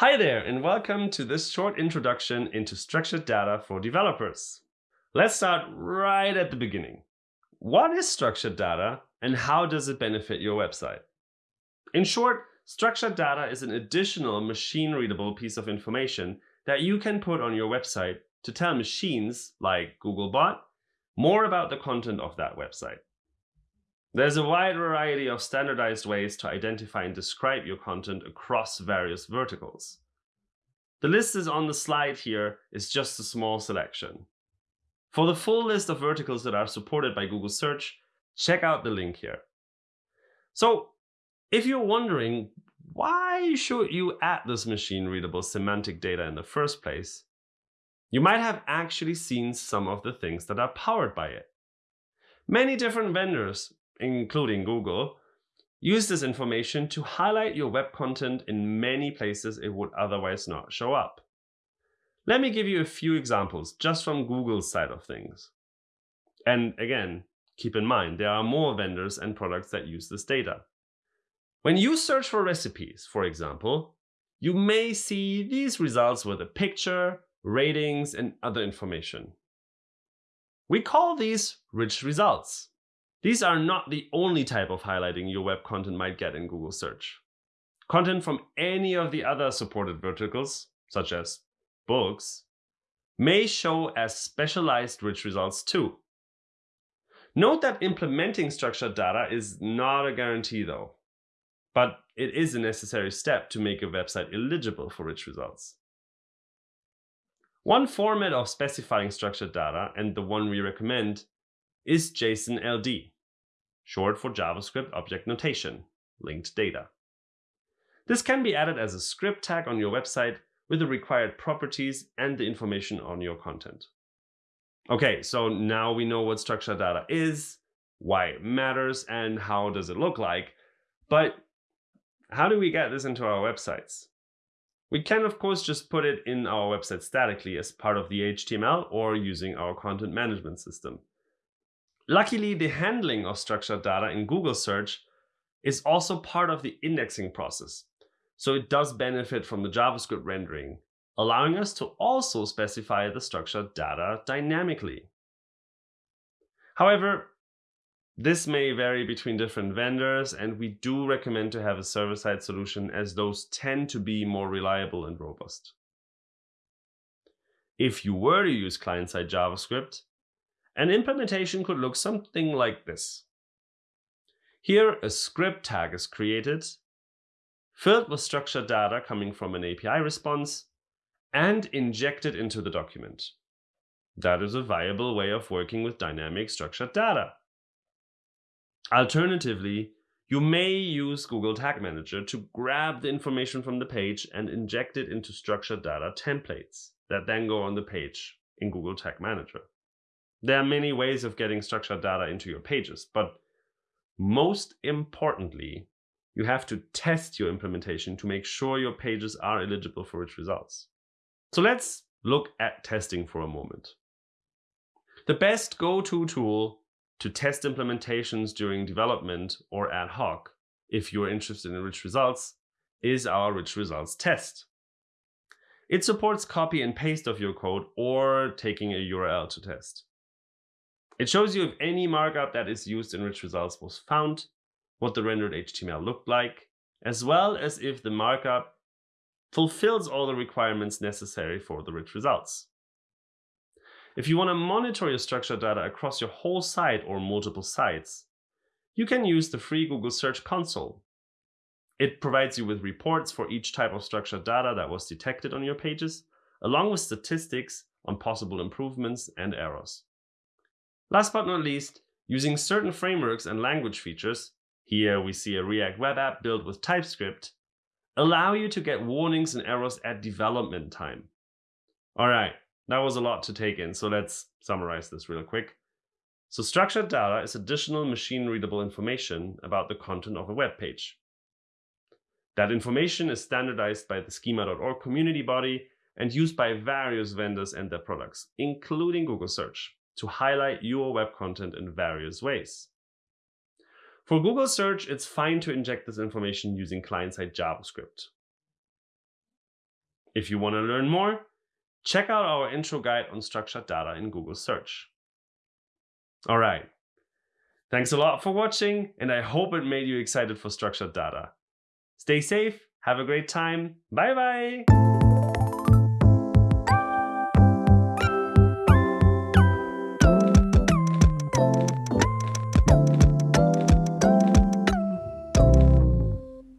Hi there, and welcome to this short introduction into structured data for developers. Let's start right at the beginning. What is structured data and how does it benefit your website? In short, structured data is an additional machine-readable piece of information that you can put on your website to tell machines, like Googlebot, more about the content of that website. There's a wide variety of standardized ways to identify and describe your content across various verticals. The list is on the slide here is just a small selection. For the full list of verticals that are supported by Google Search, check out the link here. So if you're wondering, why should you add this machine-readable semantic data in the first place? You might have actually seen some of the things that are powered by it. Many different vendors, including Google, use this information to highlight your web content in many places it would otherwise not show up. Let me give you a few examples just from Google's side of things. And again, keep in mind, there are more vendors and products that use this data. When you search for recipes, for example, you may see these results with a picture, ratings, and other information. We call these rich results. These are not the only type of highlighting your web content might get in Google search. Content from any of the other supported verticals, such as books, may show as specialized rich results too. Note that implementing structured data is not a guarantee though, but it is a necessary step to make a website eligible for rich results. One format of specifying structured data, and the one we recommend, is JSON-LD, short for JavaScript Object Notation, linked data. This can be added as a script tag on your website with the required properties and the information on your content. Okay, so now we know what structured data is, why it matters, and how does it look like. But how do we get this into our websites? We can, of course, just put it in our website statically as part of the HTML or using our content management system. Luckily, the handling of structured data in Google search is also part of the indexing process. So it does benefit from the JavaScript rendering, allowing us to also specify the structured data dynamically. However, this may vary between different vendors, and we do recommend to have a server-side solution as those tend to be more reliable and robust. If you were to use client-side JavaScript, an implementation could look something like this. Here, a script tag is created, filled with structured data coming from an API response, and injected into the document. That is a viable way of working with dynamic structured data. Alternatively, you may use Google Tag Manager to grab the information from the page and inject it into structured data templates that then go on the page in Google Tag Manager. There are many ways of getting structured data into your pages, but most importantly, you have to test your implementation to make sure your pages are eligible for rich results. So let's look at testing for a moment. The best go-to tool to test implementations during development or ad hoc, if you're interested in rich results, is our rich results test. It supports copy and paste of your code or taking a URL to test. It shows you if any markup that is used in rich results was found, what the rendered HTML looked like, as well as if the markup fulfills all the requirements necessary for the rich results. If you want to monitor your structured data across your whole site or multiple sites, you can use the free Google Search Console. It provides you with reports for each type of structured data that was detected on your pages, along with statistics on possible improvements and errors. Last but not least, using certain frameworks and language features, here we see a React web app built with TypeScript, allow you to get warnings and errors at development time. All right, that was a lot to take in, so let's summarize this real quick. So structured data is additional machine-readable information about the content of a web page. That information is standardized by the schema.org community body and used by various vendors and their products, including Google Search to highlight your web content in various ways. For Google search, it's fine to inject this information using client-side JavaScript. If you want to learn more, check out our intro guide on structured data in Google search. All right. Thanks a lot for watching, and I hope it made you excited for structured data. Stay safe, have a great time. Bye bye.